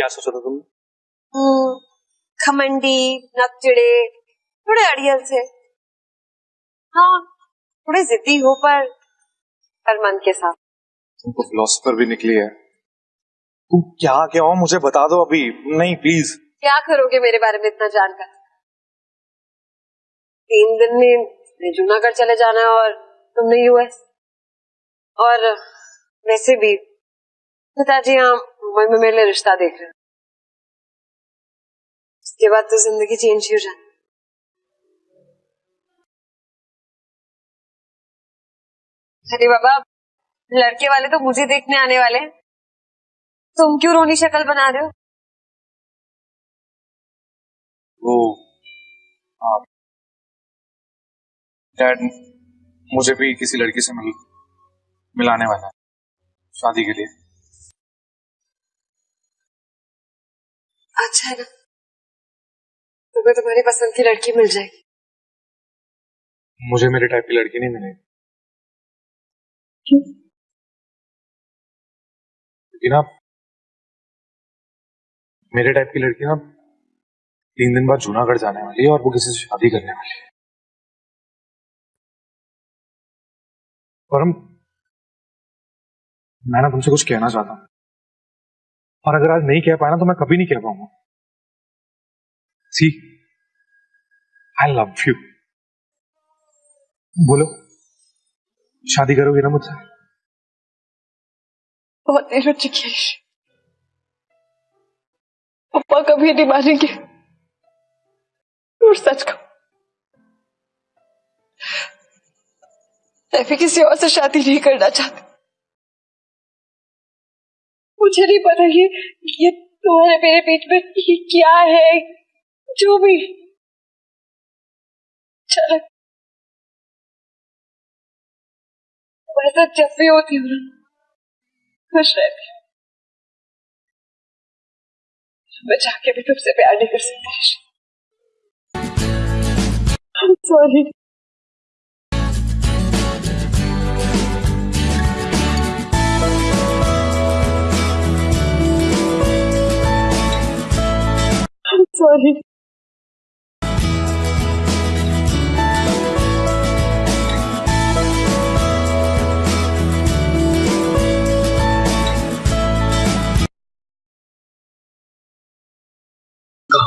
क्या सोचा था तुमने? हम्म, खमंडी नकचिड़े थोड़े अड़ियल से। हाँ थोड़े जिद्दी हो पर पर मन के साथ। तुम तो फिलोसफर भी निकली है। तुम क्या क्या हो मुझे बता दो अभी। नहीं प्लीज़ क्या करोगे मेरे बारे में इतना जानकर? तीन दिन में जूनागढ़ चले जाना है और तुमने यूएस और वैसे भी पिताजी यहाँ मुंबई में मेरे लिए रिश्ता देख रहे हैं। उसके बाद तो ज़िंदगी चेंज ही हो जाती अरे बाबा लड़के वाले तो मुझे देखने आने वाले हैं। तुम क्यों रोनी शक्ल बना रहे हो? वो हाँ डैड मुझे भी किसी लड़की से मिल मिलाने वाला है शादी के लिए। अच्छा है ना। तुम्हें तुम्हारी पसंद की लड़की मिल जाएगी। मुझे मेरे टाइप की लड़की नहीं मिलेगी। क्यों? क्योंकि ना मेरे टाइप की लड़की ना तीन दिन बाद जूनागढ़ जाने वाली है और वो किसी से शादी करने वाली है। और हम मैं ना तुमसे कुछ कहना चाहता हूँ। और अगर आज नहीं कह पाया ना तो मैं कभी नहीं कह पाऊँगा। सी आई लव यू बोलो। शादी करोगे ना मुझसे? बहुत देर हो चुकी है। पापा कभी नहीं मानेंगे। और सच का मैं किसी और से शादी नहीं करना चाहती। मुझे नहीं पता ये ये तुम्हारे मेरे बीच में क्या है, जो भी। चलो तुम्हारे साथ जब भी होती हूँ ना खुश रहती हूँ मैं जाके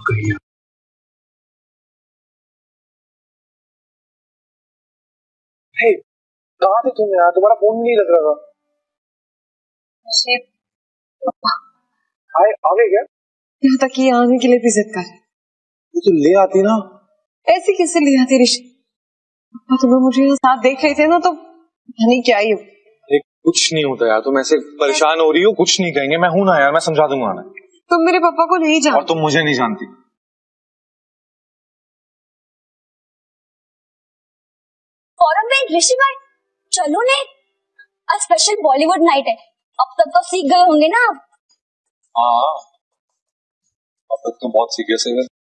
सॉरी सॉरी कहाँ गई है हे, कहाँ थे तुम यार तुम्हारा फ़ोन नहीं लग रहा था। आए आ गए क्या? यहाँ तक ये आने के लिए भी जिद कर तो ले आती ना। ऐसे कैसे लिया तेरी पापा तुम्हें मुझे यहाँ साथ देख रहे थे ना तो नहीं क्या ही हो। कुछ नहीं होता यार तुम ऐसे परेशान हो रही हो कुछ नहीं कहेंगे। मैं हूँ ना यार मैं समझा दूँगा ना तुम मेरे पापा को नहीं और तुम मुझे नहीं जानती। फॉरम में ऋषि भाई चलो ने आज स्पेशल बॉलीवुड नाइट है। अब तक तो सीख गए होंगे ना आप। हाँ। अब तक तो बहुत सीखे है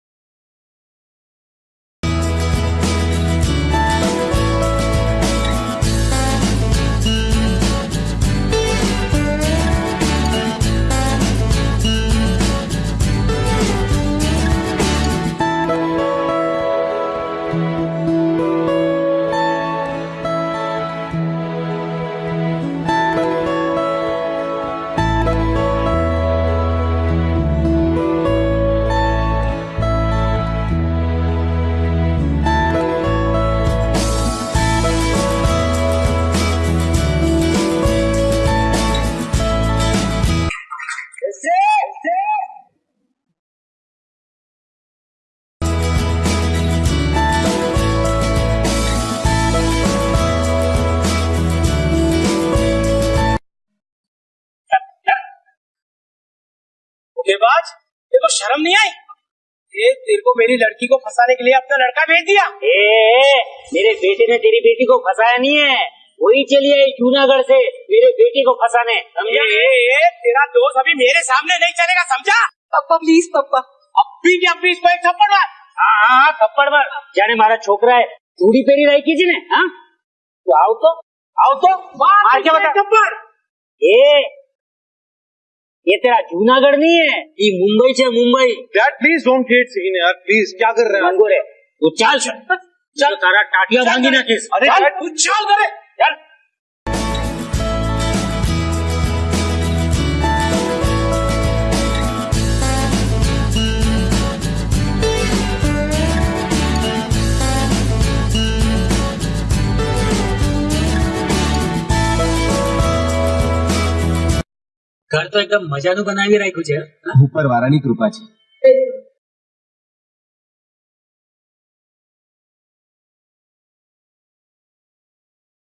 तो शर्म नहीं आई? तेरे को मेरी लड़की को फंसाने के लिए अपना लड़का भेज दिया। ए, मेरे बेटे ने तेरी बेटी को फंसाया नहीं है। वही चली आई जूनागढ़ से मेरे बेटी को फंसाने समझा? ए, ए, तेरा दोस्त अभी मेरे सामने नहीं चलेगा समझा? पप्पा प्लीज़ पप्पा। अभी के अभी इसको एक थप्पड़ मार? हाँ हाँ थप्पड़ मार। जाने मारा छोकरा है। चूड़ी पेरी रही कीजिए ने हाँ? तो आओ तो। आओ तो। मार के इसको बता? थप्पड़? ए ये तेरा जूनागढ़ नहीं है ये मुंबई से Mumbai. Dad please don't create scene यार प्लीज़ क्या कर रहे हैं? तू चल चल तारा टाटिया भांगी ना किस। अरे चल, तू चल करे। चल। ઘર તો એકદમ મજાનું બનાવી રાખ્યું છે. ઉપર વાળાની કૃપા છે.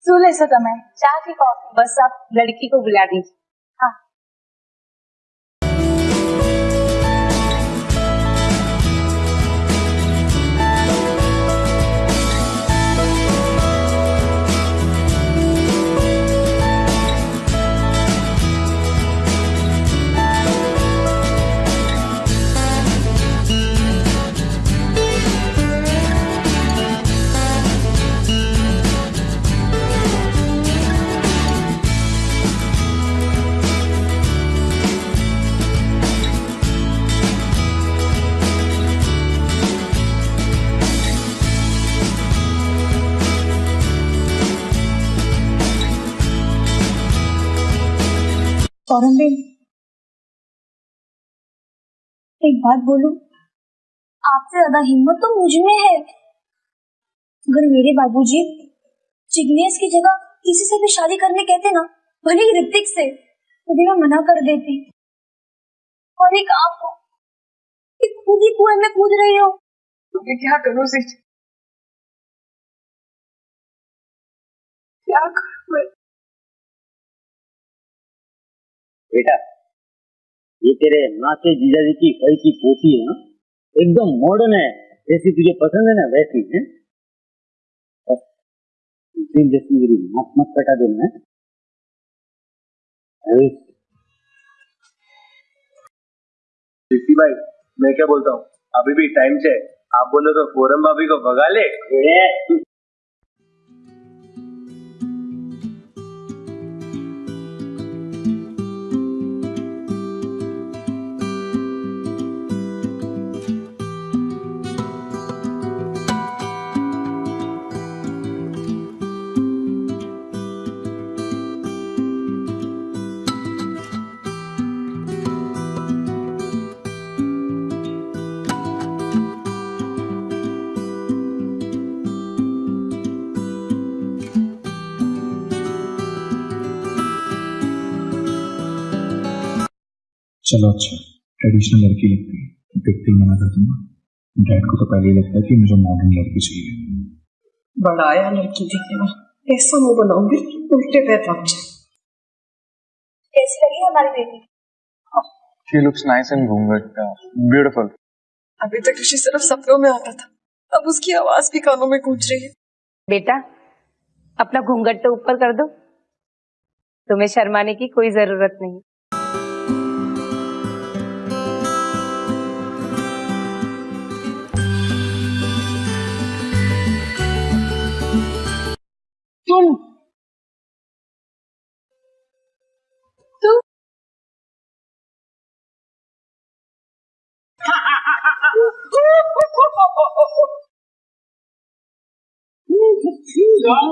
શું લેશો તમે? ચા કે કોફી? બસ આપ લડકી કો બુલા દીजिए फ़ौरन बेन एक बात बोलूँ, आपसे ज़्यादा हिम्मत तो मुझमें है। अगर मेरे बाबूजी जिग्नेश की जगह किसी से भी शादी करने कहते ना, भले ही ऋतिक से तो मैं मना कर देती। और एक आप खुद ही कुएँ में कूद रही हो। तो मैं क्या करूँ सी क्या करूँ? बेटा ये तेरे माँ से जीजाजी की कई की पोती है ना एकदम मॉडर्न है जैसी तुझे पसंद है ना वैसी है। बस उसी जैसी मेरी नाक मत कटा देना है अरे, ऋषि भाई मैं क्या बोलता हूँ? अभी भी टाइम से आप बोलो तो फोरम भाभी को भगा ले। चलो अच्छा ट्रेडिशनल लड़की लगती है। देखते ही मना कर दूँगा डैड को तो पहले ही लगता है कि मुझे मॉडर्न लड़की चाहिए। बड़ा आया लड़की दिखने में। ऐसा मुँह बनाऊँगी उल्टे पैर भाग जाए। कैसी लगी हमारी बेटी She looks nice and घूंघट beautiful. अभी तक ऋषि सिर्फ़ सपनों में आता था। अब उसकी आवाज़ भी कानों में गूंज रही है। बेटा अपना घूंघट तो ऊपर कर दो। तुम्हें शर्माने की कोई ज़रूरत नहीं। तुम तुम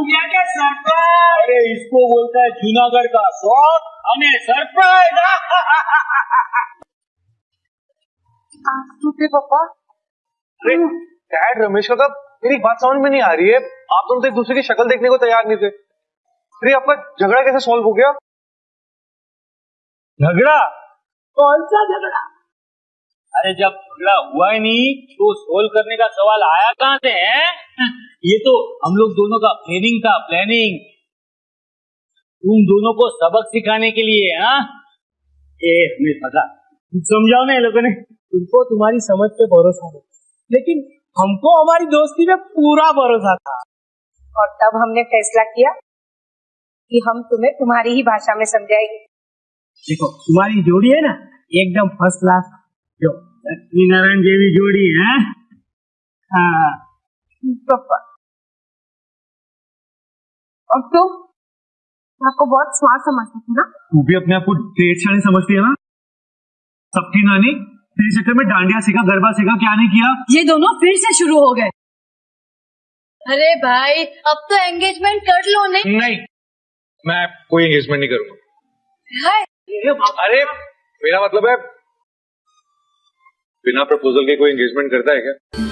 क्या क्या सरप्राइज अरे इसको बोलता है जूनागढ़ का शौक અને સરપ્રાઈઝ आंख टूटे पापा अरे डैड रमेश का मेरी बात समझ में नहीं आ रही है। आप दोनों तो एक दूसरे की शक्ल देखने को तैयार नहीं थे। अरे आपका झगड़ा कैसे सॉल्व हो गया? झगड़ा? कौन सा झगड़ा? अरे जब झगड़ा हुआ ही नहीं तो सोल्व करने का सवाल आया कहाँ से है? ये तो हम लोग दोनों का प्लानिंग था प्लानिंग तुम दोनों को सबक सिखाने के लिए हाँ? ए हमें पता। समझाओ ना ये लोगों ने। तुमको तुम्हारी समझ पे भरोसा है। लेकिन हमको हमारी दोस्ती में पूरा भरोसा था। और तब हमने फैसला किया कि हम तुम्हें तुम्हारी ही भाषा में समझाएँगे। देखो तुम्हारी जोड़ी है ना एकदम फ़र्स्ट क्लास जो लक्ष्मी नारायण जेवी जोड़ी है। हाँ। पापा और तो आपको बहुत स्मार्ट समझती थी ना? तू भी अपने आप को डेढ़ साढ़े समझती है ना? सबकी नानी तेरे चक्कर में डांडिया सीखा गरबा सीखा क्या नहीं किया? ये दोनों फिर से शुरू हो गए। अरे भाई अब तो एंगेजमेंट कर लो नहीं नहीं मैं कोई एंगेजमेंट नहीं करूँगा। अरे मेरा मतलब है बिना प्रपोजल के कोई एंगेजमेंट करता है क्या?